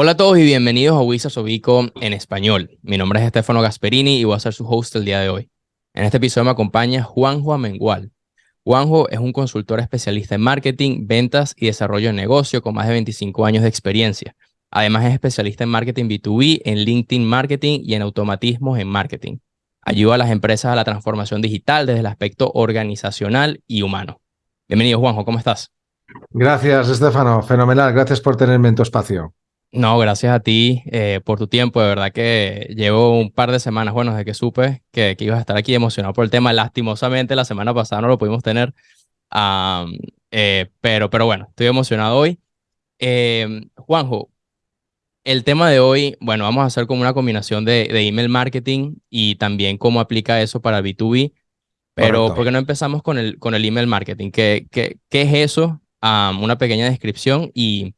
Hola a todos y bienvenidos a Wisa Sobico en español. Mi nombre es Estefano Gasperini y voy a ser su host el día de hoy. En este episodio me acompaña Juanjo Amengual. Juanjo es un consultor especialista en marketing, ventas y desarrollo de negocio con más de 25 años de experiencia. Además es especialista en marketing B2B, en LinkedIn Marketing y en automatismos en marketing. Ayuda a las empresas a la transformación digital desde el aspecto organizacional y humano. Bienvenido Juanjo, ¿cómo estás? Gracias, Estefano. Fenomenal. Gracias por tenerme en tu espacio. No, gracias a ti eh, por tu tiempo. De verdad que llevo un par de semanas, bueno, desde que supe que, que, ibas a estar aquí emocionado por el tema. Lastimosamente, la semana pasada no lo pudimos tener. Eh, pero, pero bueno, estoy emocionado hoy. Em, Juanjo, el tema de hoy, bueno, vamos a hacer como una combinación de, de email marketing y también cómo aplica eso para B2B. Pero, ¿por qué no empezamos con el, con el email marketing? ¿Qué, qué, qué es eso? una pequeña descripción y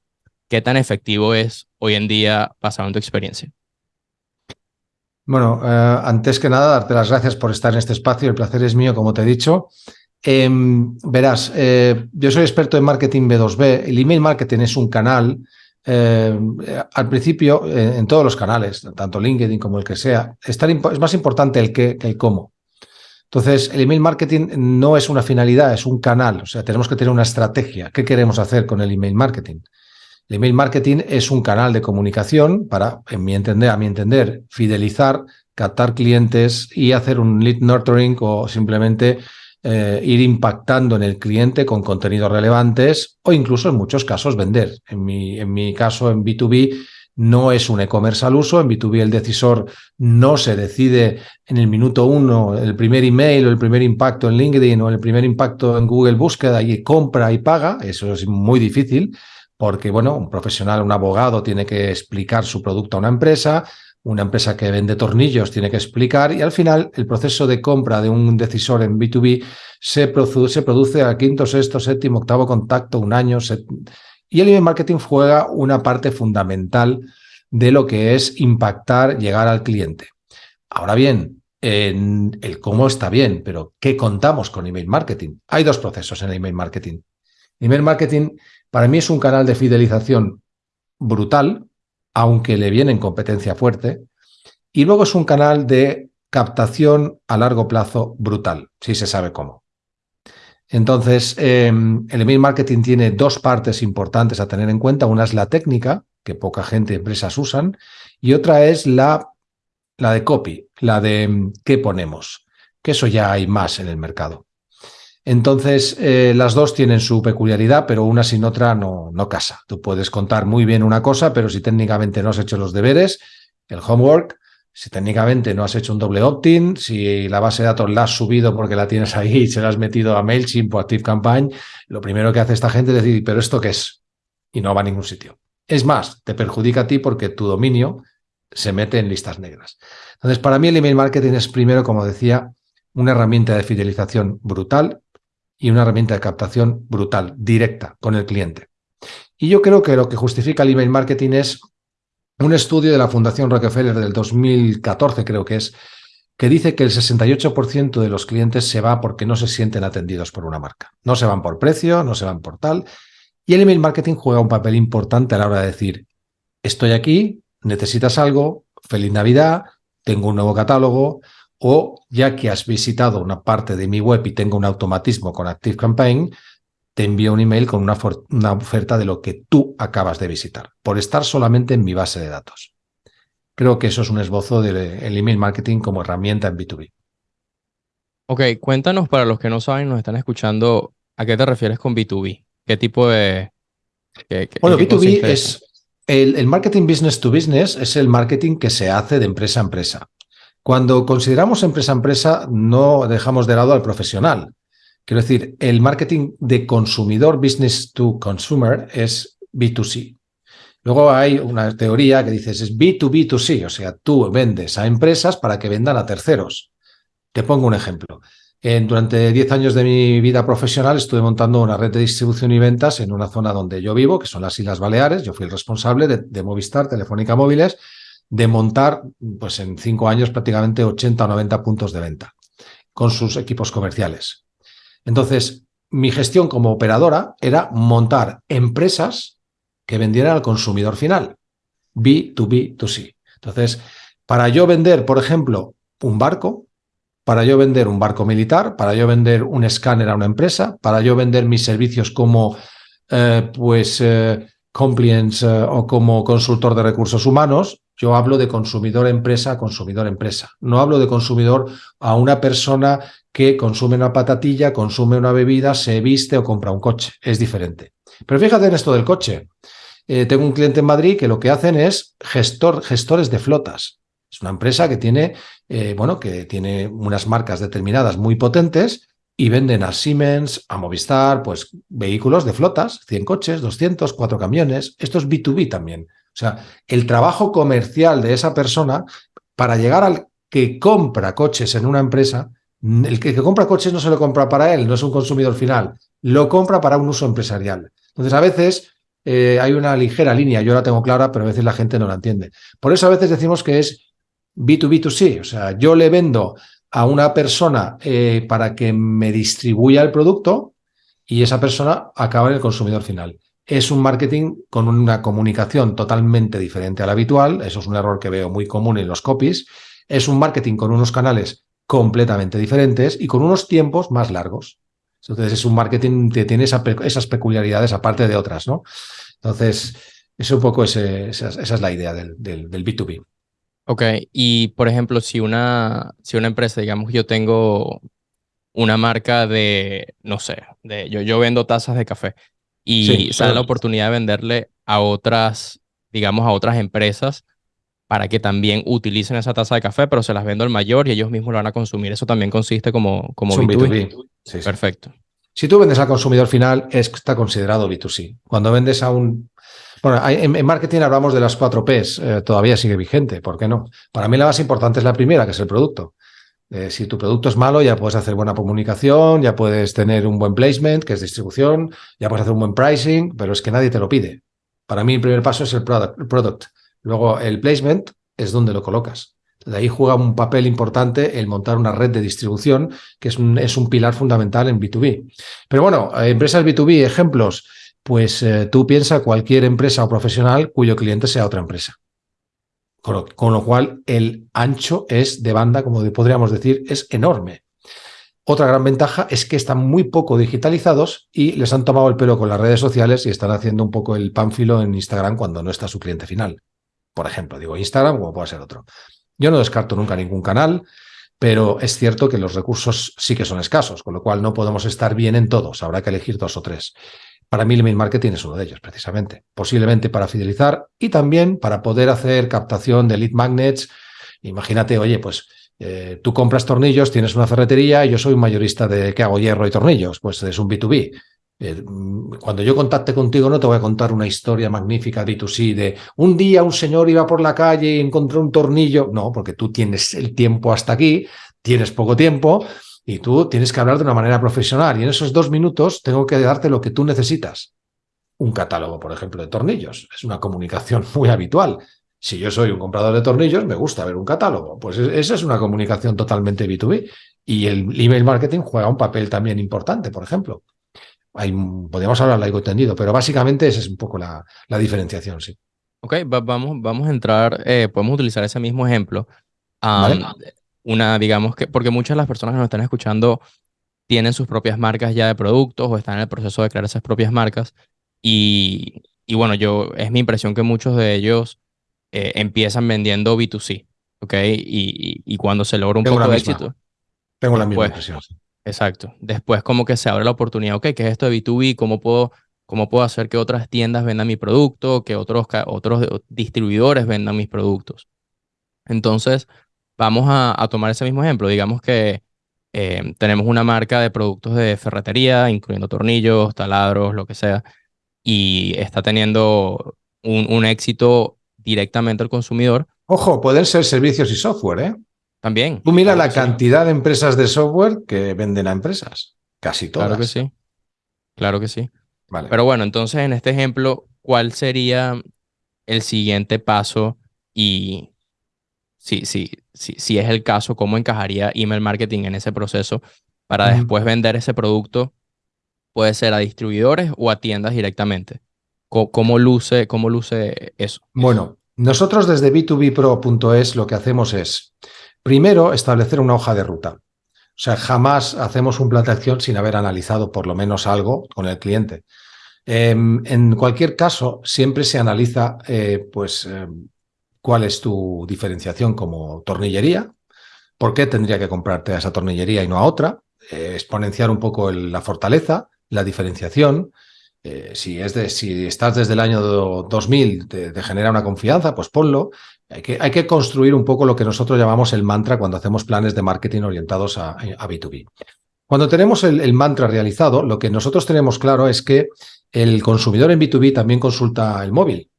¿Qué tan efectivo es hoy en día basado en tu experiencia? Bueno, eh, antes que nada, darte las gracias por estar en este espacio. El placer es mío, como te he dicho. Em, verás, eh, yo soy experto en marketing B2B. El email marketing es un canal, eh, al principio, en todos los canales, tanto LinkedIn como el que sea, es, es más importante el qué que el cómo. Entonces, el email marketing no es una finalidad, es un canal. O sea, tenemos que tener una estrategia. ¿Qué queremos hacer con el email marketing? El email marketing es un canal de comunicación para, en mi entender, a mi entender, fidelizar, captar clientes y hacer un lead nurturing o simplemente eh, ir impactando en el cliente con contenidos relevantes o incluso en muchos casos vender. En mi, en mi caso, en B2B, no es un e-commerce al uso. En B2B el decisor no se decide en el minuto uno el primer email o el primer impacto en LinkedIn o el primer impacto en Google Búsqueda y compra y paga. Eso es muy difícil porque, bueno, un profesional, un abogado tiene que explicar su producto a una empresa, una empresa que vende tornillos tiene que explicar y al final el proceso de compra de un decisor en B2B se, produce, al quinto, sexto, séptimo, octavo contacto, un año. Y el email marketing juega una parte fundamental de lo que es impactar, llegar al cliente. Ahora bien, en el cómo está bien, pero ¿qué contamos con email marketing? Hay dos procesos en el email marketing. Email marketing para mí es un canal de fidelización brutal, aunque le viene en competencia fuerte, y luego es un canal de captación a largo plazo brutal, si se sabe cómo. Entonces, em, el email marketing tiene dos partes importantes a tener en cuenta. Una es la técnica, que poca gente, empresas usan, y otra es la, la de copy, la de em, qué ponemos, que eso ya hay más en el mercado. Entonces, eh, las dos tienen su peculiaridad, pero una sin otra no, no casa. Tú puedes contar muy bien una cosa, pero si técnicamente no has hecho los deberes, el homework, si técnicamente no has hecho un doble opt-in, si la base de datos la has subido porque la tienes ahí y se la has metido a MailChimp o ActiveCampaign, lo primero que hace esta gente es decir, ¿pero esto qué es? Y no va a ningún sitio. Es más, te perjudica a ti porque tu dominio se mete en listas negras. Entonces, para mí el email marketing es primero, como decía, una herramienta de fidelización brutal y una herramienta de captación brutal, directa, con el cliente. Y yo creo que lo que justifica el email marketing es un estudio de la Fundación Rockefeller del 2014, creo que es, que dice que el 68% de los clientes se va porque no se sienten atendidos por una marca. No se van por precio, no se van por tal. Y el email marketing juega un papel importante a la hora de decir, estoy aquí, necesitas algo, feliz Navidad, tengo un nuevo catálogo, o ya que has visitado una parte de mi web y tengo un automatismo con ActiveCampaign, te envío un email con una, una, oferta de lo que tú acabas de visitar, por estar solamente en mi base de datos. Creo que eso es un esbozo del email marketing como herramienta en B2B. Ok, cuéntanos para los que no saben, nos están escuchando, ¿a qué te refieres con B2B? ¿Qué tipo de... bueno, B2B es el, el marketing business to business, es el marketing que se hace de empresa a empresa. Cuando consideramos empresa a empresa, no dejamos de lado al profesional. Quiero decir, el marketing de consumidor, business to consumer, es B2C. Luego hay una teoría que dices es B2B2C, o sea, tú vendes a empresas para que vendan a terceros. Te pongo un ejemplo. durante 10 años de mi vida profesional estuve montando una red de distribución y ventas en una zona donde yo vivo, que son las Islas Baleares. Yo fui el responsable de, de Movistar, Telefónica Móviles, de montar, pues en cinco años, prácticamente 80 o 90 puntos de venta con sus equipos comerciales. Entonces, mi gestión como operadora era montar empresas que vendieran al consumidor final. B2B2C. Entonces, para yo vender, por ejemplo, un barco, para yo vender un barco militar, para yo vender un escáner a una empresa, para yo vender mis servicios como eh, pues eh, compliance eh, o como consultor de recursos humanos, yo hablo de consumidor empresa a consumidor empresa. No hablo de consumidor a una persona que consume una patatilla, consume una bebida, se viste o compra un coche. Es diferente. Pero fíjate en esto del coche. tengo un cliente en Madrid que lo que hacen es gestor, gestores de flotas. Es una empresa que tiene, eh, bueno, que tiene unas marcas determinadas muy potentes y venden a Siemens, a Movistar, pues vehículos de flotas, 100 coches, 200, 4 camiones. Esto es B2B también. O sea, el trabajo comercial de esa persona para llegar al que compra coches en una empresa, el que, compra coches no se lo compra para él, no es un consumidor final, lo compra para un uso empresarial. Entonces, a veces eh, hay una ligera línea, yo la tengo clara, pero a veces la gente no la entiende. Por eso a veces decimos que es B2B2C, o sea, yo le vendo a una persona eh, para que me distribuya el producto y esa persona acaba en el consumidor final. Es un marketing con una comunicación totalmente diferente al habitual, eso es un error que veo muy común en los copies, es un marketing con unos canales completamente diferentes y con unos tiempos más largos. Entonces es un marketing que tiene esas peculiaridades aparte de otras, ¿no? Entonces, es un poco esa, es la idea del, del, del B2B. Ok, y por ejemplo, si una, si una empresa, digamos, yo tengo una marca de, no sé, de, yo, yo vendo tazas de café y sale la oportunidad de venderle a otras, digamos, a otras empresas para que también utilicen esa taza de café, pero se las vendo al mayor y ellos mismos lo van a consumir. Eso también consiste como, como B2B. Sí, Perfecto. Si tú vendes al consumidor final, está considerado B2C. Cuando vendes a un bueno, en, marketing hablamos de las cuatro Ps, eh, todavía sigue vigente, ¿por qué no? Para mí la más importante es la primera, que es el producto. Eh, si tu producto es malo, ya puedes hacer buena comunicación, ya puedes tener un buen placement, que es distribución, ya puedes hacer un buen pricing, pero es que nadie te lo pide. Para mí el primer paso es el product. Luego el placement es donde lo colocas. De ahí juega un papel importante el montar una red de distribución, que es un, pilar fundamental en B2B. Pero bueno, empresas B2B, ejemplos, pues eh, tú piensa cualquier empresa o profesional cuyo cliente sea otra empresa. Con lo, cual, el ancho es de banda, como podríamos decir, es enorme. Otra gran ventaja es que están muy poco digitalizados y les han tomado el pelo con las redes sociales y están haciendo un poco el pánfilo en Instagram cuando no está su cliente final. Por ejemplo, digo Instagram como puede ser otro. Yo no descarto nunca ningún canal, pero es cierto que los recursos sí que son escasos, con lo cual no podemos estar bien en todos, habrá que elegir dos o tres. Para mí el email marketing es uno de ellos, precisamente. Posiblemente para fidelizar y también para poder hacer captación de lead magnets. Imagínate, oye, pues eh, tú compras tornillos, tienes una ferretería y yo soy un mayorista de que hago hierro y tornillos. Pues es un B2B. Eh, cuando yo contacte contigo no te voy a contar una historia magnífica B2C de un día un señor iba por la calle y encontró un tornillo. No, porque tú tienes el tiempo hasta aquí, tienes poco tiempo y tú tienes que hablar de una manera profesional y en esos dos minutos tengo que darte lo que tú necesitas. Un catálogo, por ejemplo, de tornillos. Es una comunicación muy habitual. Si yo soy un comprador de tornillos, me gusta ver un catálogo. Pues esa es una comunicación totalmente B2B. Y el email marketing juega un papel también importante, por ejemplo. Hay, podríamos hablar largo entendido, pero básicamente esa es un poco la, la diferenciación, sí. Ok, vamos, vamos a entrar, eh, podemos utilizar ese mismo ejemplo una, digamos que, porque muchas de las personas que nos están escuchando tienen sus propias marcas ya de productos o están en el proceso de crear esas propias marcas. Y, y bueno, yo, es mi impresión que muchos de ellos eh, empiezan vendiendo B2C, ¿ok? Y, y, cuando se logra un poco de éxito. Tengo la misma impresión. Exacto. Después como que se abre la oportunidad, ok, ¿qué es esto de B2B? ¿Cómo puedo, cómo puedo hacer que otras tiendas vendan mi producto, que otros, otros distribuidores vendan mis productos? Entonces, Vamos a, tomar ese mismo ejemplo. Digamos que eh, tenemos una marca de productos de ferretería, incluyendo tornillos, taladros, lo que sea, y está teniendo un, éxito directamente al consumidor. Ojo, pueden ser servicios y software, ¿eh? También. Tú mira la cantidad de empresas de software que venden a empresas. Casi todas. Claro que sí. Claro que sí. Vale. Pero bueno, entonces en este ejemplo, ¿cuál sería el siguiente paso y si, si, si, si es el caso, cómo encajaría email marketing en ese proceso para después vender ese producto, puede ser a distribuidores o a tiendas directamente. ¿Cómo, luce, cómo luce eso? Bueno, Nosotros desde b2bpro.es lo que hacemos es, primero, establecer una hoja de ruta. O sea, jamás hacemos un plan de acción sin haber analizado por lo menos algo con el cliente. Em, en cualquier caso, siempre se analiza eh, pues, em, cuál es tu diferenciación como tornillería, por qué tendría que comprarte a esa tornillería y no a otra, eh, exponenciar un poco la fortaleza, la diferenciación. Eh, si, es de, si estás desde el año 2000, te, genera una confianza, pues ponlo. Hay que, construir un poco lo que nosotros llamamos el mantra cuando hacemos planes de marketing orientados a, a B2B. Cuando tenemos el, el, mantra realizado, lo que nosotros tenemos claro es que el consumidor en B2B también consulta el móvil.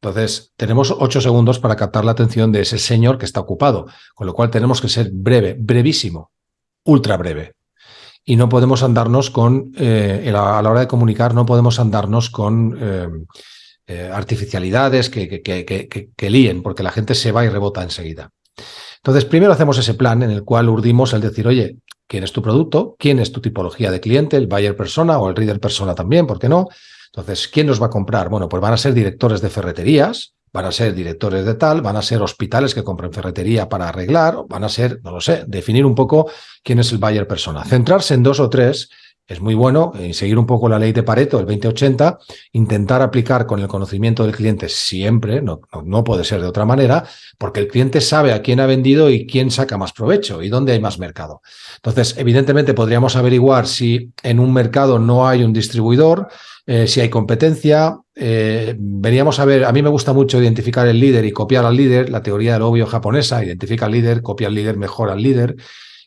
Entonces, tenemos ocho segundos para captar la atención de ese señor que está ocupado, con lo cual tenemos que ser breve, brevísimo, ultra breve. Y no podemos andarnos con, eh, a la hora de comunicar, no podemos andarnos con eh, eh, artificialidades que, que, que, líen, porque la gente se va y rebota enseguida. Entonces, primero hacemos ese plan en el cual urdimos el decir, oye, ¿quién es tu producto? ¿Quién es tu tipología de cliente? ¿El buyer persona o el reader persona también? ¿Por qué no? Entonces, ¿quién nos va a comprar? Bueno, pues van a ser directores de ferreterías, van a ser directores de tal, van a ser hospitales que compren ferretería para arreglar, van a ser, no lo sé, definir un poco quién es el buyer persona. Centrarse en dos o tres es muy bueno y seguir un poco la ley de Pareto, el 2080, intentar aplicar con el conocimiento del cliente siempre, no, no, puede ser de otra manera, porque el cliente sabe a quién ha vendido y quién saca más provecho y dónde hay más mercado. Entonces, evidentemente podríamos averiguar si en un mercado no hay un distribuidor, eh, si hay competencia. Eh, veníamos a ver, a mí me gusta mucho identificar el líder y copiar al líder, la teoría del obvio japonesa, identifica al líder, copia al líder, mejora al líder.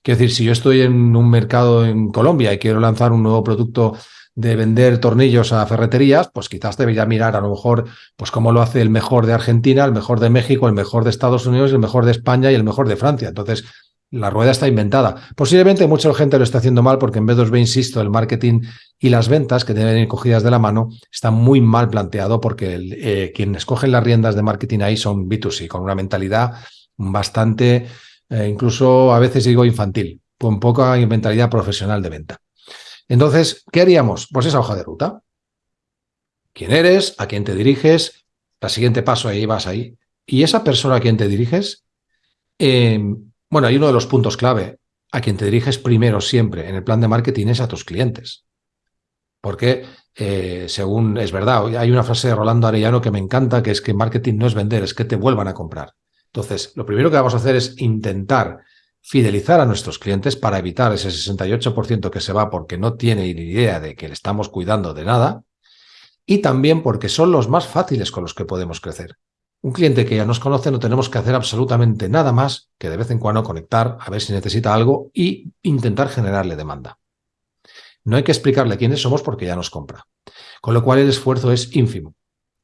Quiero decir, si yo estoy en un mercado en Colombia y quiero lanzar un nuevo producto de vender tornillos a ferreterías, pues quizás debería mirar a lo mejor pues cómo lo hace el mejor de Argentina, el mejor de México, el mejor de Estados Unidos, el mejor de España y el mejor de Francia. Entonces, la rueda está inventada. Posiblemente mucha gente lo está haciendo mal porque en B2B, insisto, el marketing y las ventas que deben ir cogidas de la mano está muy mal planteado porque eh, quienes cogen las riendas de marketing ahí son B2C, con una mentalidad bastante eh, incluso a veces digo infantil, con poca mentalidad profesional de venta. Entonces, ¿qué haríamos? Pues esa hoja de ruta. ¿Quién eres? ¿A quién te diriges? El siguiente paso ahí vas ahí. Y esa persona a quien te diriges, em, bueno, hay uno de los puntos clave. A quien te diriges primero siempre en el plan de marketing es a tus clientes. Porque, eh, según es verdad, hay una frase de Rolando Arellano que me encanta, que es que marketing no es vender, es que te vuelvan a comprar. Entonces, lo primero que vamos a hacer es intentar fidelizar a nuestros clientes para evitar ese 68% que se va porque no tiene ni idea de que le estamos cuidando de nada y también porque son los más fáciles con los que podemos crecer. Un cliente que ya nos conoce no tenemos que hacer absolutamente nada más que de vez en cuando conectar, a ver si necesita algo y intentar generarle demanda. No hay que explicarle quiénes somos porque ya nos compra. Con lo cual el esfuerzo es ínfimo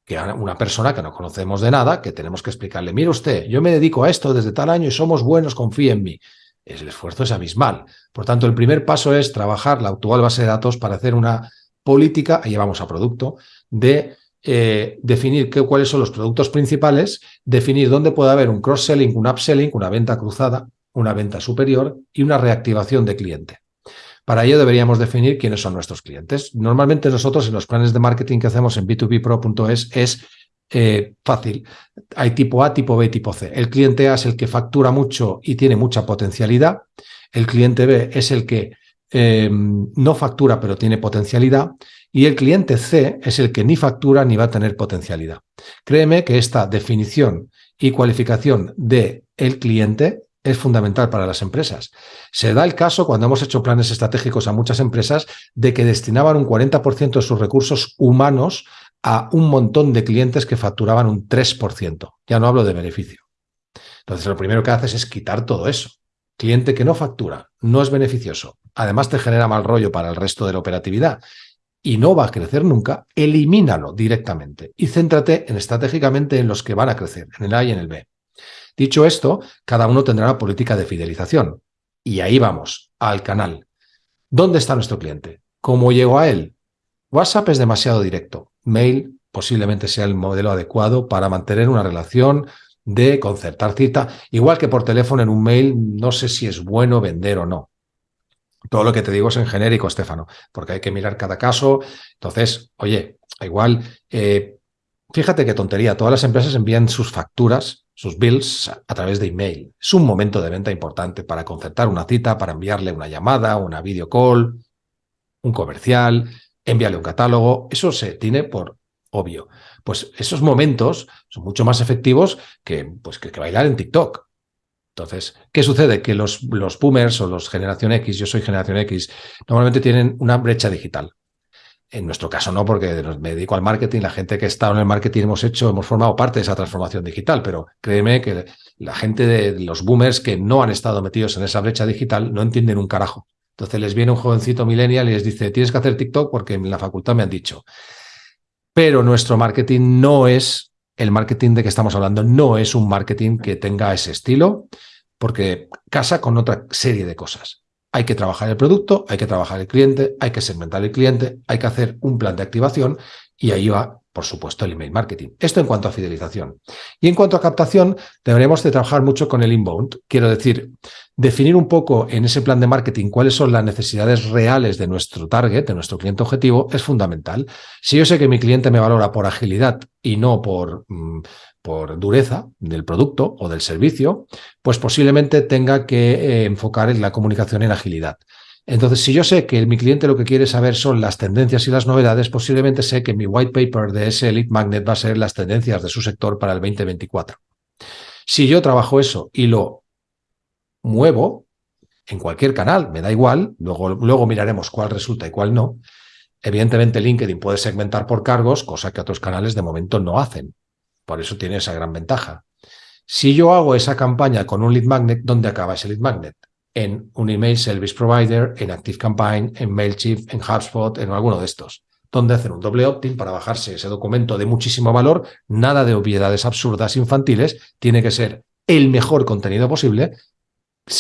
que una persona que no conocemos de nada, que tenemos que explicarle, mire usted, yo me dedico a esto desde tal año y somos buenos, confíe en mí. El esfuerzo es abismal. Por tanto, el primer paso es trabajar la actual base de datos para hacer una política, ahí vamos a producto, de eh, definir qué, cuáles son los productos principales, definir dónde puede haber un cross-selling, un upselling, una venta cruzada, una venta superior y una reactivación de cliente. Para ello deberíamos definir quiénes son nuestros clientes. Normalmente nosotros en los planes de marketing que hacemos en b2bpro.es es eh, fácil. Hay tipo A, tipo B, tipo C. El cliente A es el que factura mucho y tiene mucha potencialidad. El cliente B es el que eh, no factura pero tiene potencialidad. Y el cliente C es el que ni factura ni va a tener potencialidad. Créeme que esta definición y cualificación de el cliente es fundamental para las empresas. Se da el caso, cuando hemos hecho planes estratégicos a muchas empresas, de que destinaban un 40% de sus recursos humanos a un montón de clientes que facturaban un 3%. Ya no hablo de beneficio. Entonces, lo primero que haces es quitar todo eso. Cliente que no factura, no es beneficioso, además te genera mal rollo para el resto de la operatividad y no va a crecer nunca, elimínalo directamente y céntrate en, estratégicamente en los que van a crecer, en el A y en el B. Dicho esto, cada uno tendrá una política de fidelización. Y ahí vamos, al canal. ¿Dónde está nuestro cliente? ¿Cómo llego a él? WhatsApp es demasiado directo. Mail posiblemente sea el modelo adecuado para mantener una relación de concertar cita. Igual que por teléfono en un mail, no sé si es bueno vender o no. Todo lo que te digo es en genérico, Estefano, porque hay que mirar cada caso. Entonces, oye, igual eh, fíjate qué tontería, todas las empresas envían sus facturas, sus bills a través de email. Es un momento de venta importante para concertar una cita, para enviarle una llamada, una video call, un comercial, enviarle un catálogo. Eso se tiene por obvio. Pues esos momentos son mucho más efectivos que, pues, que, bailar en TikTok. Entonces, ¿qué sucede? Que los, los boomers o los generación X, yo soy generación X, normalmente tienen una brecha digital. En nuestro caso no, porque me dedico al marketing, la gente que está en el marketing hemos hecho, hemos formado parte de esa transformación digital, pero créeme que la gente de los boomers que no han estado metidos en esa brecha digital no entienden un carajo. Entonces les viene un jovencito millennial y les dice, tienes que hacer TikTok porque en la facultad me han dicho. Pero nuestro marketing no es, el marketing de que estamos hablando, no es un marketing que tenga ese estilo, porque casa con otra serie de cosas. Hay que trabajar el producto, hay que trabajar el cliente, hay que segmentar el cliente, hay que hacer un plan de activación y ahí va, por supuesto, el email marketing. Esto en cuanto a fidelización. Y en cuanto a captación, deberemos de trabajar mucho con el inbound. Quiero decir, definir un poco en ese plan de marketing cuáles son las necesidades reales de nuestro target, de nuestro cliente objetivo, es fundamental. Si yo sé que mi cliente me valora por agilidad y no por, mm, por dureza del producto o del servicio, pues posiblemente tenga que eh, enfocar en la comunicación en agilidad. Entonces, si yo sé que mi cliente lo que quiere saber son las tendencias y las novedades, posiblemente sé que mi white paper de ese lead magnet va a ser las tendencias de su sector para el 2024. Si yo trabajo eso y lo muevo en cualquier canal, me da igual, luego, luego miraremos cuál resulta y cuál no. Evidentemente LinkedIn puede segmentar por cargos, cosa que otros canales de momento no hacen. Por eso tiene esa gran ventaja. Si yo hago esa campaña con un lead magnet, ¿dónde acaba ese lead magnet? En un email service provider, en Active Campaign, en MailChimp, en HubSpot, en alguno de estos. Donde hacer un doble opt-in para bajarse ese documento de muchísimo valor, nada de obviedades absurdas infantiles, tiene que ser el mejor contenido posible,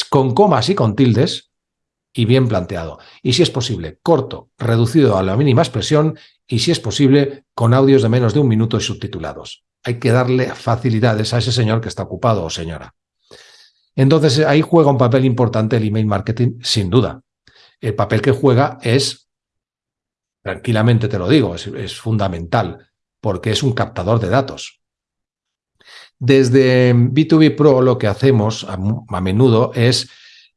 con comas y con tildes, y bien planteado. Y si es posible, corto, reducido a la mínima expresión, y si es posible, con audios de menos de un minuto y subtitulados hay que darle facilidades a ese señor que está ocupado o señora. Entonces ahí juega un papel importante el email marketing, sin duda. El papel que juega es, tranquilamente te lo digo, es, fundamental, porque es un captador de datos. Desde B2B Pro lo que hacemos a, menudo es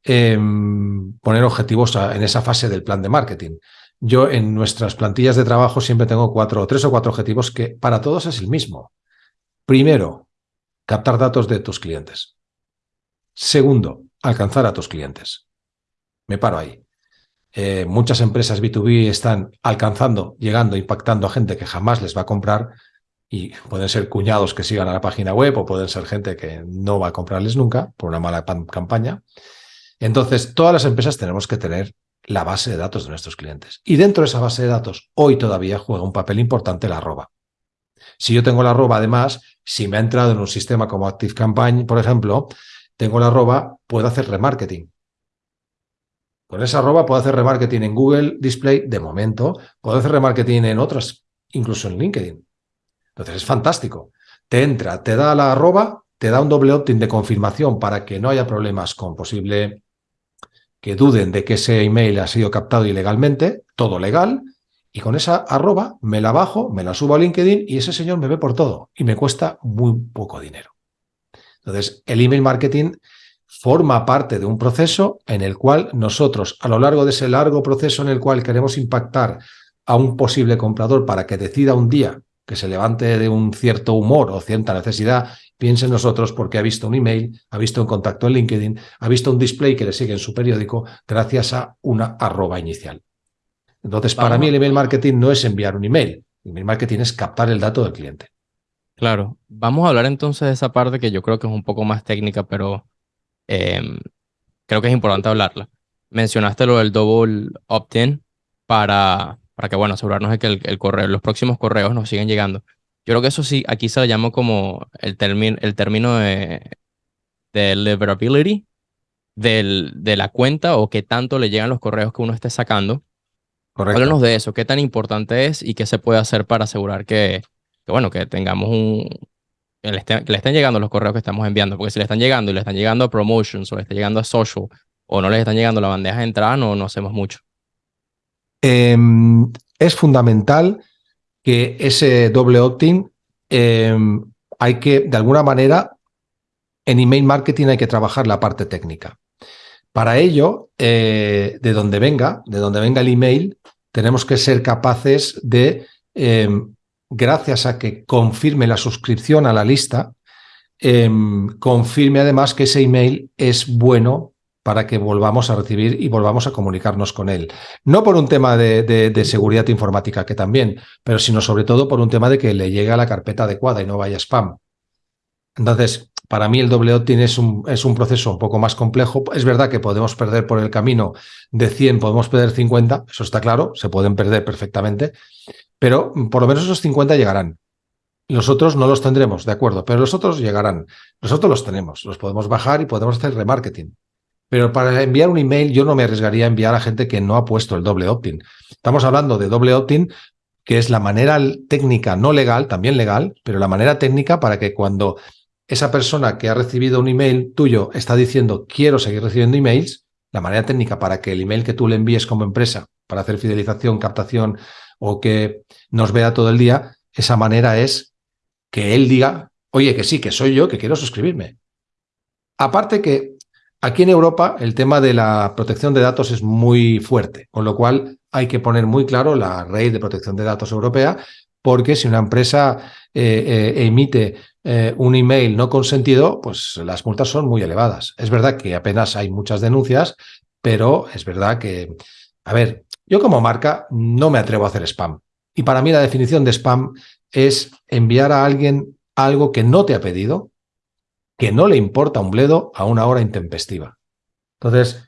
em, poner objetivos en esa fase del plan de marketing. Yo en nuestras plantillas de trabajo siempre tengo cuatro, tres o cuatro objetivos que para todos es el mismo. Primero, captar datos de tus clientes. Segundo, alcanzar a tus clientes. Me paro ahí. Eh, muchas empresas B2B están alcanzando, llegando, impactando a gente que jamás les va a comprar y pueden ser cuñados que sigan a la página web o pueden ser gente que no va a comprarles nunca por una mala campaña. Entonces, todas las empresas tenemos que tener la base de datos de nuestros clientes. Y dentro de esa base de datos, hoy todavía juega un papel importante la arroba. Si yo tengo la arroba, además, si me ha entrado en un sistema como ActiveCampaign, por ejemplo, tengo la arroba, puedo hacer remarketing. Con esa arroba puedo hacer remarketing en Google Display de momento, puedo hacer remarketing en otras, incluso en LinkedIn. Entonces es fantástico. Te entra, te da la arroba, te da un doble opt-in de confirmación para que no haya problemas con posible que duden de que ese email ha sido captado ilegalmente, todo legal, y con esa arroba me la bajo, me la subo a LinkedIn y ese señor me ve por todo y me cuesta muy poco dinero. Entonces, el email marketing forma parte de un proceso en el cual nosotros, a lo largo de ese largo proceso en el cual queremos impactar a un posible comprador para que decida un día que se levante de un cierto humor o cierta necesidad, piense en nosotros porque ha visto un email, ha visto un contacto en LinkedIn, ha visto un display que le sigue en su periódico gracias a una arroba inicial. Entonces, para mí el email marketing no es enviar un email. El email marketing es captar el dato del cliente. Claro. Vamos a hablar entonces de esa parte que yo creo que es un poco más técnica, pero em, creo que es importante hablarla. Mencionaste lo del double opt-in para, para que, bueno, asegurarnos de que el, correo, los próximos correos nos siguen llegando. Yo creo que eso sí, aquí se lo llamo como el, el término de, de deliverability del, de la cuenta o qué tanto le llegan los correos que uno esté sacando Háblanos de eso, qué tan importante es y qué se puede hacer para asegurar que, bueno, que tengamos un, que le, estén, llegando los correos que estamos enviando, porque si le están llegando y le están llegando a promotions o le está llegando a social o no les están llegando la bandeja de entrada, no, no hacemos mucho. Em, es fundamental que ese doble opt-in em, hay que, de alguna manera, en email marketing hay que trabajar la parte técnica. Para ello, eh, de donde venga, de donde venga el email, tenemos que ser capaces de, em, gracias a que confirme la suscripción a la lista, em, confirme además que ese email es bueno para que volvamos a recibir y volvamos a comunicarnos con él. No por un tema de, seguridad informática, que también, pero sino sobre todo por un tema de que le llegue a la carpeta adecuada y no vaya spam. Entonces, para mí el doble opt-in es un, es un proceso un poco más complejo. Es verdad que podemos perder por el camino de 100, podemos perder 50, eso está claro, se pueden perder perfectamente, pero por lo menos esos 50 llegarán. Los otros no los tendremos, de acuerdo, pero los otros llegarán. Nosotros los tenemos, los podemos bajar y podemos hacer remarketing. Pero para enviar un email yo no me arriesgaría a enviar a gente que no ha puesto el doble opt-in. Estamos hablando de doble opt-in, que es la manera técnica, no legal, también legal, pero la manera técnica para que cuando esa persona que ha recibido un email tuyo está diciendo quiero seguir recibiendo emails, la manera técnica para que el email que tú le envíes como empresa para hacer fidelización, captación o que nos vea todo el día, esa manera es que él diga, oye, que sí, que soy yo, que quiero suscribirme. Aparte que Aquí en Europa el tema de la protección de datos es muy fuerte, con lo cual hay que poner muy claro la ley de protección de datos europea, porque si una empresa eh, eh, emite eh, un email no consentido, pues las multas son muy elevadas. Es verdad que apenas hay muchas denuncias, pero es verdad que, a ver, yo como marca no me atrevo a hacer spam. Y para mí la definición de spam es enviar a alguien algo que no te ha pedido, que no le importa un bledo a una hora intempestiva. Entonces,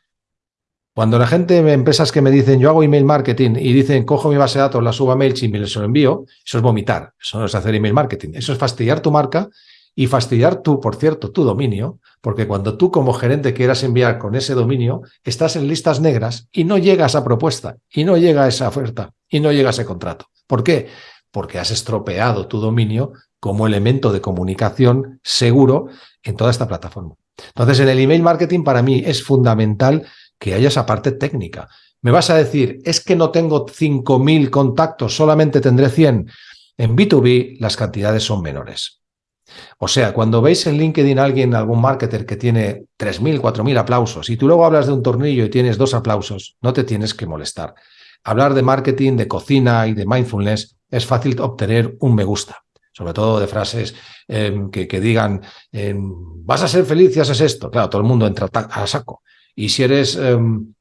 cuando la gente, empresas que me dicen, yo hago email marketing y dicen, cojo mi base de datos, la subo a MailChimp y les lo envío, eso es vomitar, eso no es hacer email marketing, eso es fastidiar tu marca y fastidiar tú, por cierto, tu dominio, porque cuando tú como gerente quieras enviar con ese dominio, estás en listas negras y no llega a esa propuesta, y no llega a esa oferta, y no llega a ese contrato. ¿Por qué? Porque has estropeado tu dominio como elemento de comunicación seguro en toda esta plataforma. Entonces, en el email marketing para mí es fundamental que haya esa parte técnica. Me vas a decir, es que no tengo 5.000 contactos, solamente tendré 100. En B2B las cantidades son menores. O sea, cuando veis en LinkedIn a alguien, algún marketer que tiene 3.000, 4.000 aplausos y tú luego hablas de un tornillo y tienes dos aplausos, no te tienes que molestar. Hablar de marketing, de cocina y de mindfulness es fácil obtener un me gusta sobre todo de frases em, que, digan, em, vas a ser feliz si haces esto. Claro, todo el mundo entra a saco. Y si eres, em,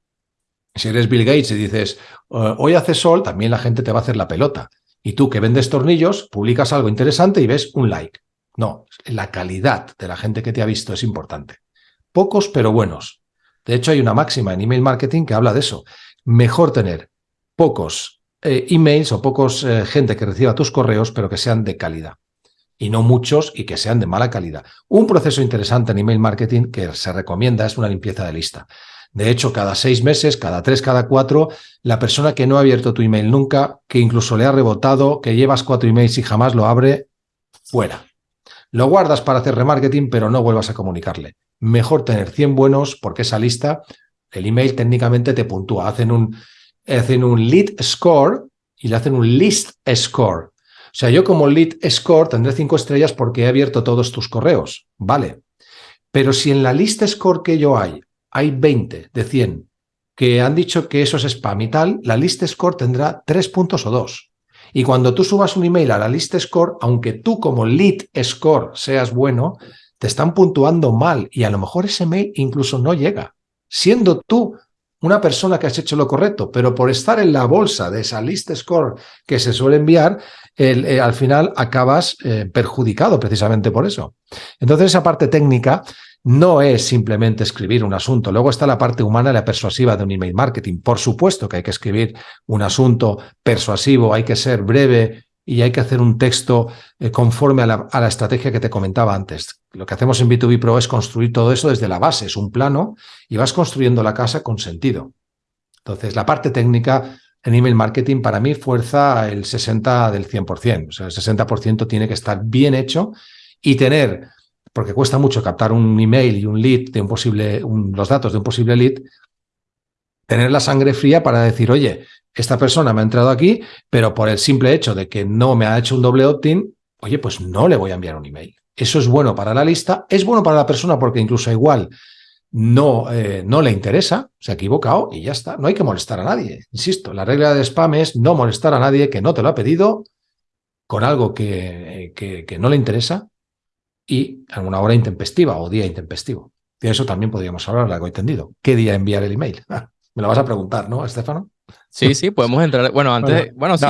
si eres Bill Gates y dices, eh, hoy hace sol, también la gente te va a hacer la pelota. Y tú que vendes tornillos, publicas algo interesante y ves un like. No, la calidad de la gente que te ha visto es importante. Pocos pero buenos. De hecho, hay una máxima en email marketing que habla de eso. Mejor tener pocos eh, emails o pocos eh, gente que reciba tus correos, pero que sean de calidad. Y no muchos y que sean de mala calidad. Un proceso interesante en email marketing que se recomienda es una limpieza de lista. De hecho, cada seis meses, cada tres, cada cuatro, la persona que no ha abierto tu email nunca, que incluso le ha rebotado, que llevas cuatro emails y jamás lo abre, fuera. Lo guardas para hacer remarketing, pero no vuelvas a comunicarle. Mejor tener 100 buenos porque esa lista, el email técnicamente te puntúa. Hacen un, hacen un lead score y le hacen un list score. O sea, yo como lead score tendré cinco estrellas porque he abierto todos tus correos. Vale. Pero si en la list score que yo hay, hay 20 de 100 que han dicho que eso es spam y tal, la list score tendrá tres puntos o dos. Y cuando tú subas un email a la list score, aunque tú como lead score seas bueno, te están puntuando mal y a lo mejor ese mail incluso no llega, siendo tú una persona que has hecho lo correcto, pero por estar en la bolsa de esa list score que se suele enviar, eh, al final acabas eh, perjudicado precisamente por eso. Entonces esa parte técnica no es simplemente escribir un asunto. Luego está la parte humana y la persuasiva de un email marketing. Por supuesto que hay que escribir un asunto persuasivo, hay que ser breve, y hay que hacer un texto eh, conforme a la, estrategia que te comentaba antes. Lo que hacemos en B2B Pro es construir todo eso desde la base, es un plano y vas construyendo la casa con sentido. Entonces, la parte técnica en email marketing para mí fuerza el 60 del 100%. O sea, el 60% tiene que estar bien hecho y tener, porque cuesta mucho captar un email y un lead de un posible, los datos de un posible lead, tener la sangre fría para decir, oye, esta persona me ha entrado aquí, pero por el simple hecho de que no me ha hecho un doble opt-in, oye, pues no le voy a enviar un email. Eso es bueno para la lista, es bueno para la persona porque incluso igual no, eh, no le interesa, se ha equivocado y ya está. No hay que molestar a nadie. Insisto, la regla de spam es no molestar a nadie que no te lo ha pedido con algo que, que, no le interesa y alguna hora intempestiva o día intempestivo. De eso también podríamos hablar, largo entendido. ¿Qué día enviar el email? Me lo vas a preguntar, ¿no, Estefano? Sí, sí, podemos entrar. Bueno, antes, bueno, sí,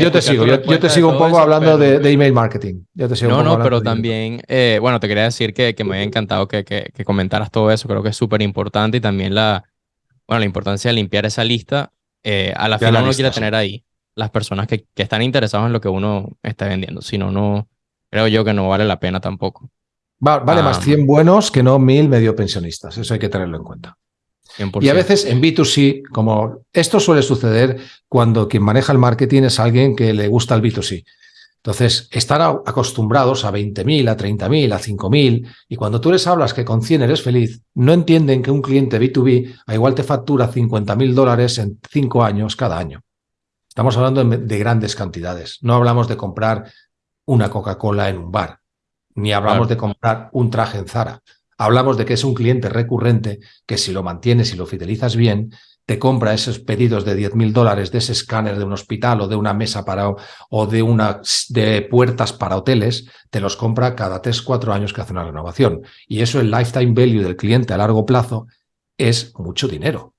yo te sigo, yo, te sigo un poco hablando de, email marketing. Yo te sigo no, no, pero también, eh, bueno, te quería decir que, que me había encantado que, que, que, comentaras todo eso. Creo que es súper importante y también la, bueno, la importancia de limpiar esa lista. Eh, a la final uno quiere tener ahí las personas que, que están interesadas en lo que uno está vendiendo. Si no, no, creo yo que no vale la pena tampoco. vale más 100 ah, buenos que no 1000 medio pensionistas. Eso hay que tenerlo en cuenta. Y a veces en B2C, como esto suele suceder cuando quien maneja el marketing es alguien que le gusta el B2C. Entonces, están acostumbrados a 20.000, a 30.000, a 5.000, y cuando tú les hablas que con 100 eres feliz, no entienden que un cliente B2B a igual te factura 50.000 dólares en 5 años cada año. Estamos hablando de grandes cantidades. No hablamos de comprar una Coca-Cola en un bar, ni hablamos de comprar un traje en Zara. Hablamos de que es un cliente recurrente que si lo mantienes y lo fidelizas bien, te compra esos pedidos de 10 mil dólares de ese escáner de un hospital o de una mesa para o de una de puertas para hoteles, te los compra cada 3, 4 años que hace una renovación. Y eso el lifetime value del cliente a largo plazo es mucho dinero.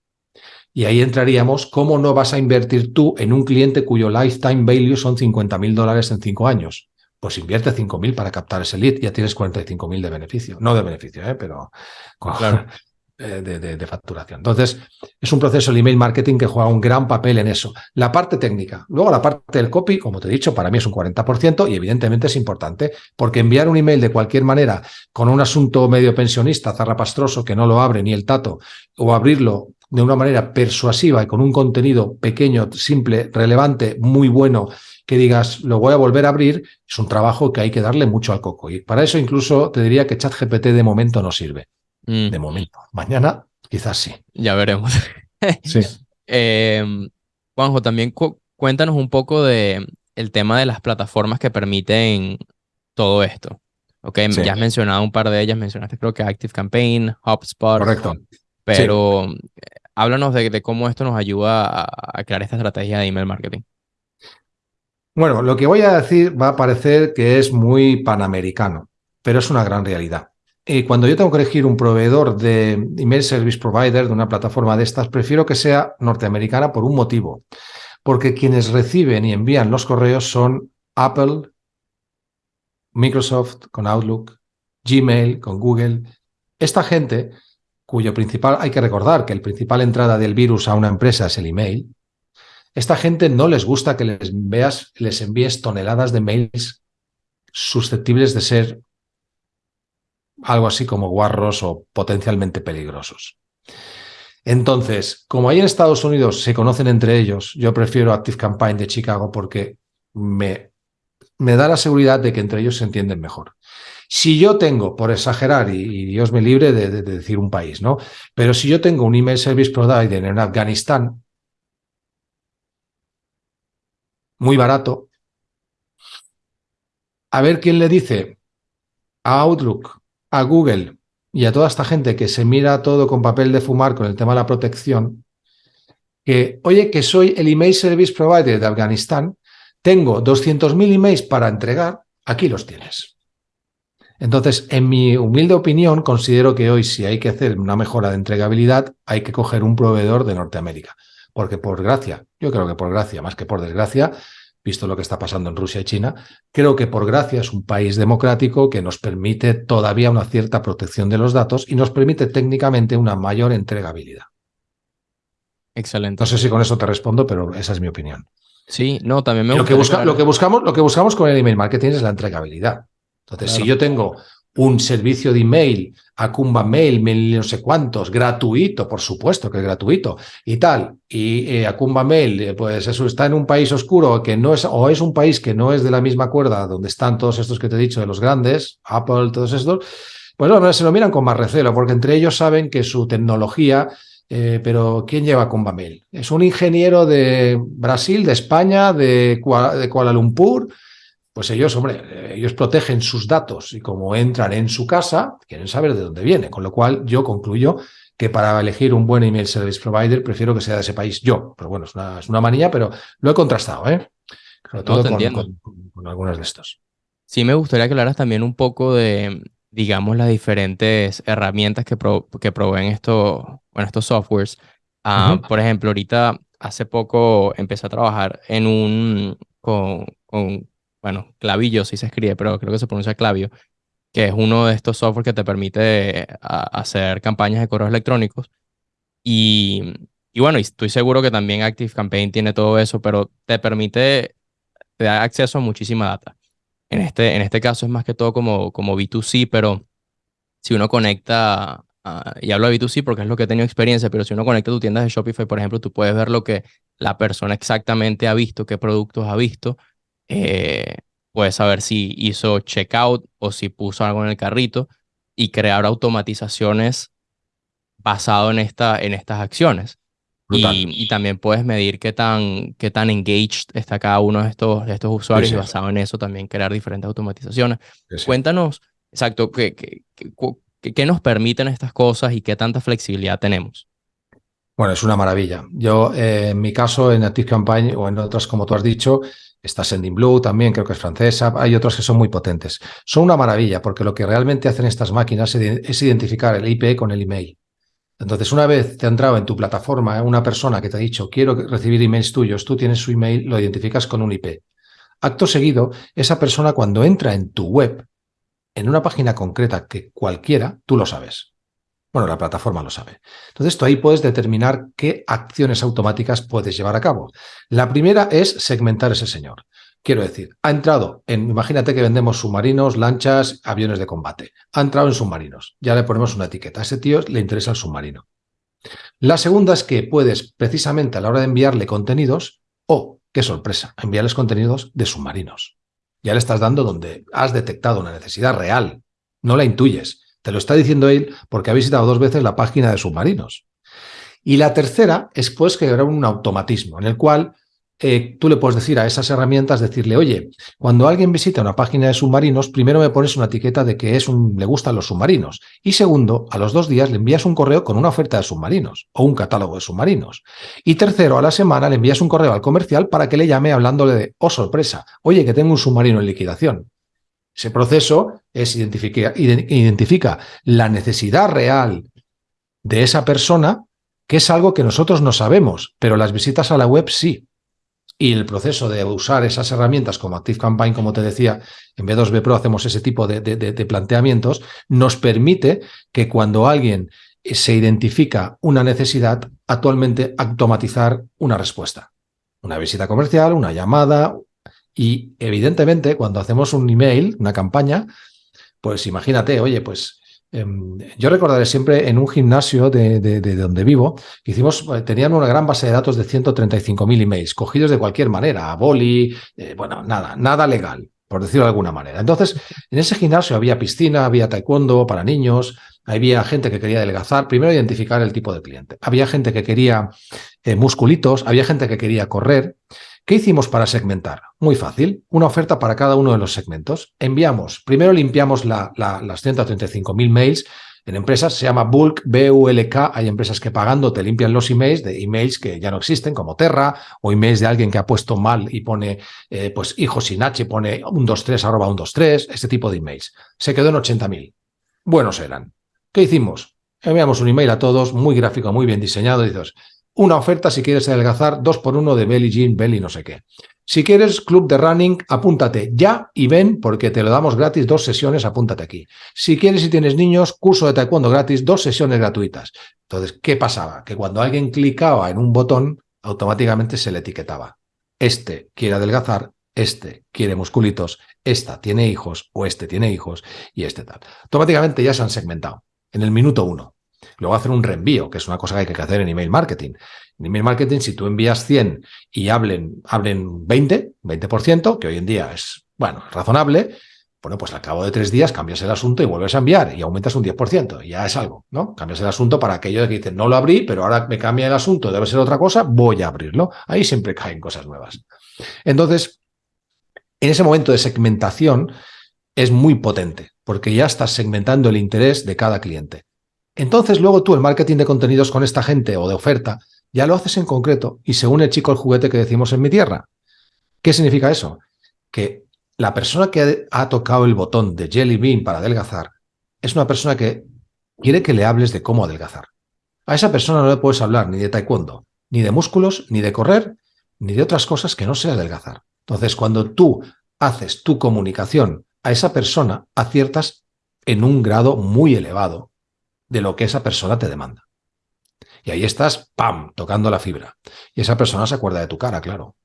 Y ahí entraríamos, ¿cómo no vas a invertir tú en un cliente cuyo lifetime value son 50 mil dólares en 5 años? Pues invierte 5.000 para captar ese lead, ya tienes 45.000 de beneficio. No de beneficio, ¿eh? pero eh, de, facturación. Entonces, es un proceso el email marketing que juega un gran papel en eso. La parte técnica. Luego, la parte del copy, como te he dicho, para mí es un 40% y evidentemente es importante porque enviar un email de cualquier manera con un asunto medio pensionista, zarrapastroso, que no lo abre ni el tato, o abrirlo de una manera persuasiva y con un contenido pequeño, simple, relevante, muy bueno, que digas, lo voy a volver a abrir, es un trabajo que hay que darle mucho al coco. Y para eso incluso te diría que ChatGPT de momento no sirve. Mm. De momento. Mañana quizás sí. Ya veremos. sí. Em, Juanjo, también cuéntanos un poco de el tema de las plataformas que permiten todo esto. Ok, ya has mencionado un par de ellas, mencionaste creo que Active Campaign, HubSpot. Correcto. Pero háblanos de, cómo esto nos ayuda a, a crear esta estrategia de email marketing. Bueno, lo que voy a decir va a parecer que es muy panamericano, pero es una gran realidad. Y cuando yo tengo que elegir un proveedor de email service provider de una plataforma de estas, prefiero que sea norteamericana por un motivo. Porque quienes reciben y envían los correos son Apple, Microsoft con Outlook, Gmail con Google. Esta gente, cuyo principal, hay que recordar que el principal entrada del virus a una empresa es el email, esta gente no les gusta que les, veas, les envíes toneladas de mails susceptibles de ser algo así como guarros o potencialmente peligrosos. Entonces, como ahí en Estados Unidos se conocen entre ellos, yo prefiero Active Campaign de Chicago porque me, me da la seguridad de que entre ellos se entienden mejor. Si yo tengo, por exagerar, y, Dios me libre de, de, decir un país, ¿no? Pero si yo tengo un email service provider en Afganistán muy barato. A ver quién le dice a Outlook, a Google y a toda esta gente que se mira todo con papel de fumar con el tema de la protección, que, oye, que soy el email service provider de Afganistán, tengo 200.000 emails para entregar, aquí los tienes. Entonces, en mi humilde opinión, considero que hoy si hay que hacer una mejora de entregabilidad, hay que coger un proveedor de Norteamérica porque por gracia, yo creo que por gracia, más que por desgracia, visto lo que está pasando en Rusia y China, creo que por gracia es un país democrático que nos permite todavía una cierta protección de los datos y nos permite técnicamente una mayor entregabilidad. Excelente. No sé si con eso te respondo, pero esa es mi opinión. Sí, no, también me gusta. Lo que, lo que, buscamos, lo que buscamos con el email marketing es la entregabilidad. Entonces, si yo tengo un servicio de email, Acumba Mail, mail no sé cuántos, gratuito, por supuesto que es gratuito, y tal. Y eh, Acumba Mail, eh, pues eso está en un país oscuro que no es, o es un país que no es de la misma cuerda donde están todos estos que te he dicho, de los grandes, Apple, todos estos, pues bueno, se lo miran con más recelo, porque entre ellos saben que su tecnología, eh, pero ¿quién lleva Acumba Mail? Es un ingeniero de Brasil, de España, de, de Kuala Lumpur, pues ellos, hombre, ellos protegen sus datos y como entran en su casa, quieren saber de dónde viene. Con lo cual, yo concluyo que para elegir un buen email service provider prefiero que sea de ese país yo. Pero bueno, es una, es una manía, pero lo he contrastado, ¿eh? Sobre todo con, con, algunos de estos. Sí, me gustaría que hablaras también un poco de, digamos, las diferentes herramientas que, que proveen estos, bueno, estos softwares. Ah, por ejemplo, ahorita hace poco empecé a trabajar en un, con, con, bueno, clavillo si se escribe, pero creo que se pronuncia clavio, que es uno de estos softwares que te permite hacer campañas de correos electrónicos. Y, y bueno, estoy seguro que también ActiveCampaign tiene todo eso, pero te permite, te da acceso a muchísima data. En este, en este caso es más que todo como, como B2C, pero si uno conecta y hablo de B2C porque es lo que he tenido experiencia, pero si uno conecta tu tienda de Shopify, por ejemplo, tú puedes ver lo que la persona exactamente ha visto, qué productos ha visto. Eh, puedes saber si hizo checkout o si puso algo en el carrito y crear automatizaciones basado en, esta, en estas acciones. Y, también puedes medir qué tan, qué tan engaged está cada uno de estos, de estos usuarios y basado en eso también crear diferentes automatizaciones. Cuéntanos, exacto, qué, qué, ¿Qué, nos permiten estas cosas y qué tanta flexibilidad tenemos? Bueno, es una maravilla. Yo, eh, en mi caso, en Active Campaign o en otras, como tú has dicho, está Sending Blue también, creo que es francesa, hay otros que son muy potentes. Son una maravilla porque lo que realmente hacen estas máquinas es identificar el IP con el email. Entonces, una vez te ha entrado en tu plataforma una persona que te ha dicho quiero recibir emails tuyos, tú tienes su email, lo identificas con un IP. Acto seguido, esa persona cuando entra en tu web en una página concreta que cualquiera, tú lo sabes. Bueno, la plataforma lo sabe. Entonces, tú ahí puedes determinar qué acciones automáticas puedes llevar a cabo. La primera es segmentar ese señor. Quiero decir, ha entrado en, imagínate que vendemos submarinos, lanchas, aviones de combate. Ha entrado en submarinos. Ya le ponemos una etiqueta. A ese tío le interesa el submarino. La segunda es que puedes, precisamente a la hora de enviarle contenidos, o, qué sorpresa, enviarles contenidos de submarinos ya le estás dando donde has detectado una necesidad real, no la intuyes. Te lo está diciendo él porque ha visitado dos veces la página de submarinos. Y la tercera es pues que era un automatismo en el cual eh, tú le puedes decir a esas herramientas, decirle, oye, cuando alguien visita una página de submarinos, primero me pones una etiqueta de que es un, le gustan los submarinos. Y segundo, a los dos días le envías un correo con una oferta de submarinos o un catálogo de submarinos. Y tercero, a la semana le envías un correo al comercial para que le llame hablándole de, oh sorpresa, oye, que tengo un submarino en liquidación. Ese proceso es identifica, identifica la necesidad real de esa persona, que es algo que nosotros no sabemos, pero las visitas a la web sí y el proceso de usar esas herramientas como Active Campaign, como te decía, en B2B Pro hacemos ese tipo de, planteamientos, nos permite que cuando alguien se identifica una necesidad, actualmente automatizar una respuesta. Una visita comercial, una llamada y evidentemente cuando hacemos un email, una campaña, pues imagínate, oye, pues Em, yo recordaré siempre en un gimnasio de, donde vivo, hicimos, eh, tenían una gran base de datos de 135.000 emails, cogidos de cualquier manera, a boli, eh, bueno, nada, nada legal, por decirlo de alguna manera. Entonces, en ese gimnasio había piscina, había taekwondo para niños, había gente que quería adelgazar, primero identificar el tipo de cliente. Había gente que quería eh, musculitos, había gente que quería correr. ¿Qué hicimos para segmentar? Muy fácil, una oferta para cada uno de los segmentos. Enviamos, primero limpiamos las 135.000 mails. En empresas se llama bulk, B-U-L-K. Hay empresas que pagando te limpian los emails de emails que ya no existen, como Terra, o emails de alguien que ha puesto mal y pone, eh, pues, hijo sin H, pone 123 arroba 123, este tipo de emails. Se quedó en 80.000. Buenos eran. ¿Qué hicimos? Enviamos un email a todos, muy gráfico, muy bien diseñado. Dices, una oferta si quieres adelgazar, dos por uno de Belly Jean, Belly no sé qué. Si quieres club de running, apúntate ya y ven porque te lo damos gratis, dos sesiones, apúntate aquí. Si quieres y tienes niños, curso de taekwondo gratis, dos sesiones gratuitas. Entonces, ¿qué pasaba? Que cuando alguien clicaba en un botón, automáticamente se le etiquetaba. Este quiere adelgazar, este quiere musculitos, esta tiene hijos o este tiene hijos y este tal. Automáticamente ya se han segmentado en el minuto uno. Luego hacer un reenvío, que es una cosa que hay que hacer en email marketing. En email marketing, si tú envías 100 y hablen, hablen 20, 20%, que hoy en día es, bueno, razonable, bueno, pues al cabo de tres días cambias el asunto y vuelves a enviar y aumentas un 10%. Y ya es algo, ¿no? Cambias el asunto para aquellos que dicen, no lo abrí, pero ahora me cambia el asunto, debe ser otra cosa, voy a abrirlo. Ahí siempre caen cosas nuevas. Entonces, En ese momento de segmentación es muy potente, porque ya estás segmentando el interés de cada cliente. Entonces luego tú el marketing de contenidos con esta gente o de oferta ya lo haces en concreto y según el chico el juguete que decimos en mi tierra. ¿Qué significa eso? Que la persona que ha tocado el botón de Jelly Bean para adelgazar es una persona que quiere que le hables de cómo adelgazar. A esa persona no le puedes hablar ni de taekwondo, ni de músculos, ni de correr, ni de otras cosas que no sea adelgazar. Entonces, cuando tú haces tu comunicación a esa persona, aciertas en un grado muy elevado de lo que esa persona te demanda. Y ahí estás, ¡pam!, tocando la fibra. Y esa persona se acuerda de tu cara, claro.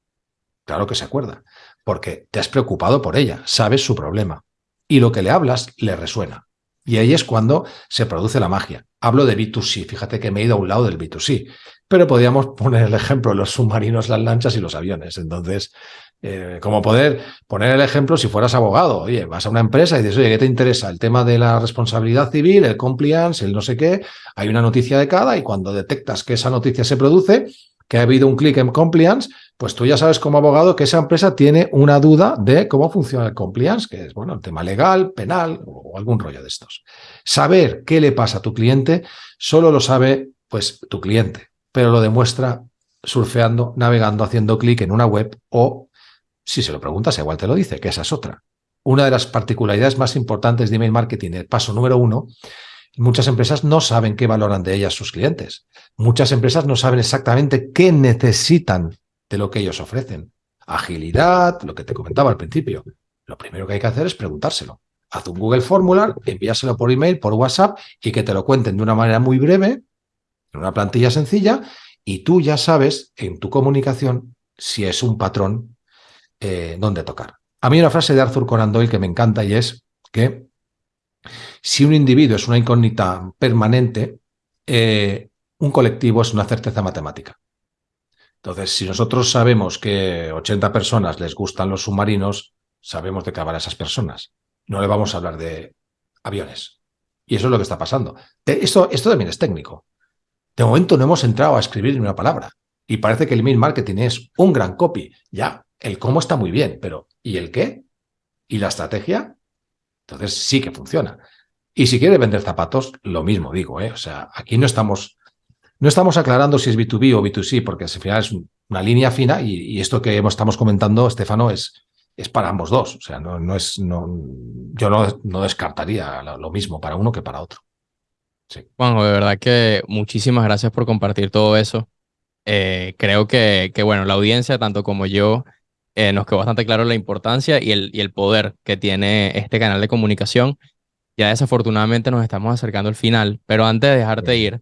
Claro que se acuerda, porque te has preocupado por ella, sabes su problema. Y lo que le hablas le resuena. Y ahí es cuando se produce la magia. Hablo de B2C, fíjate que me he ido a un lado del B2C, pero podríamos poner el ejemplo de los submarinos, las lanchas y los aviones. Entonces, eh, como poder poner el ejemplo si fueras abogado. Oye, vas a una empresa y dices, oye, ¿qué te interesa? El tema de la responsabilidad civil, el compliance, el no sé qué. Hay una noticia de cada y cuando detectas que esa noticia se produce, que ha habido un clic en compliance, pues tú ya sabes como abogado que esa empresa tiene una duda de cómo funciona el compliance, que es, bueno, el tema legal, penal o algún rollo de estos. Saber qué le pasa a tu cliente solo lo sabe, pues, tu cliente, pero lo demuestra surfeando, navegando, haciendo clic en una web o, si se lo preguntas, igual te lo dice, que esa es otra. Una de las particularidades más importantes de email marketing, el paso número uno, Muchas empresas no saben qué valoran de ellas sus clientes. Muchas empresas no saben exactamente qué necesitan de lo que ellos ofrecen. Agilidad, lo que te comentaba al principio. Lo primero que hay que hacer es preguntárselo. Haz un Google Formular, envíaselo por email, por WhatsApp y que te lo cuenten de una manera muy breve, en una plantilla sencilla, y tú ya sabes en tu comunicación si es un patrón eh, donde tocar. A mí una frase de Arthur Conan Doyle que me encanta y es que si un individuo es una incógnita permanente, eh, un colectivo es una certeza matemática. Entonces, si nosotros sabemos que 80 personas les gustan los submarinos, sabemos de qué hablar a esas personas. No le vamos a hablar de aviones. Y eso es lo que está pasando. Esto, esto también es técnico. De momento no hemos entrado a escribir ni una palabra. Y parece que el email marketing es un gran copy. Ya, el cómo está muy bien, pero ¿y el qué? ¿Y la estrategia? Entonces sí que funciona. Y si quiere vender zapatos, lo mismo digo, ¿eh? O sea, aquí no estamos, no estamos aclarando si es B2B o B2C, porque al final es una línea fina y, esto que estamos comentando, Estefano, es, es para ambos dos. O sea, no, no es, no, yo no, no descartaría lo, mismo para uno que para otro. Sí. Juanjo, de verdad que muchísimas gracias por compartir todo eso. Eh, creo que, que, bueno, la audiencia, tanto como yo, eh, nos quedó bastante claro la importancia y el, y el poder que tiene este canal de comunicación ya desafortunadamente nos estamos acercando al final, pero antes de dejarte ir,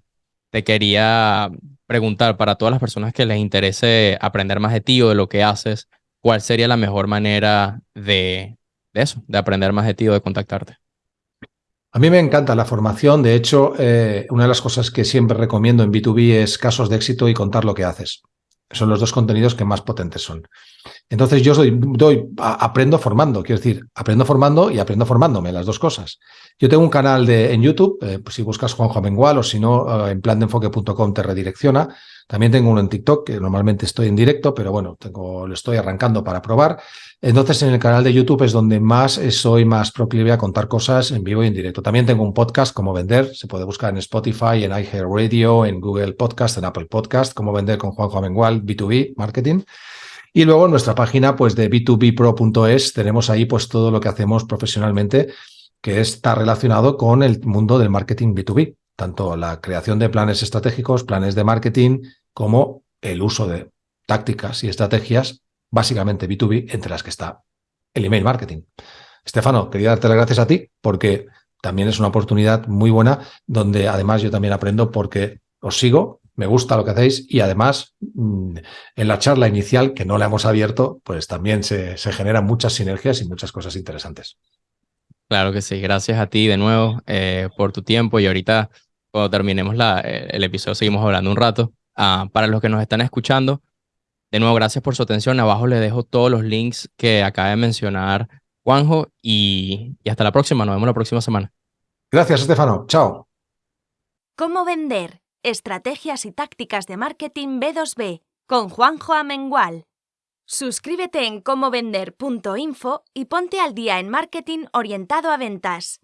te quería preguntar para todas las personas que les interese aprender más de ti o de lo que haces, ¿cuál sería la mejor manera de, eso, de aprender más de ti o de contactarte? A mí me encanta la formación. De hecho, eh, una de las cosas que siempre recomiendo en B2B es casos de éxito y contar lo que haces. Son los dos contenidos que más potentes son. Entonces yo soy, doy, aprendo formando, quiero decir, aprendo formando y aprendo formándome, las dos cosas. Yo tengo un canal de, en YouTube, eh, pues si buscas Juanjo Amengual o si no, eh, en plandeenfoque.com te redirecciona. También tengo uno en TikTok, que normalmente estoy en directo, pero bueno, lo estoy arrancando para probar. Entonces en el canal de YouTube es donde más soy más proclive a contar cosas en vivo y en directo. También tengo un podcast, como vender, se puede buscar en Spotify, en iHeartRadio, en Google Podcast, en Apple Podcast, como vender con Juanjo Amengual, B2B, marketing. Y luego en nuestra página pues de b2bpro.es tenemos ahí pues todo lo que hacemos profesionalmente que está relacionado con el mundo del marketing B2B, tanto la creación de planes estratégicos, planes de marketing, como el uso de tácticas y estrategias, básicamente B2B, entre las que está el email marketing. Estefano, quería darte las gracias a ti porque también es una oportunidad muy buena donde además yo también aprendo porque os sigo me gusta lo que hacéis y además mm, en la charla inicial que no la hemos abierto, pues también se, generan muchas sinergias y muchas cosas interesantes. Claro que sí, gracias a ti de nuevo eh, por tu tiempo y ahorita cuando terminemos la, eh, el episodio seguimos hablando un rato. Ah, para los que nos están escuchando, de nuevo gracias por su atención. Abajo les dejo todos los links que acaba de mencionar Juanjo y, y hasta la próxima. Nos vemos la próxima semana. Gracias, Estefano. Chao. ¿Cómo vender? Estrategias y tácticas de marketing B2B con Juanjo Amengual. Suscríbete en comovender.info y ponte al día en marketing orientado a ventas.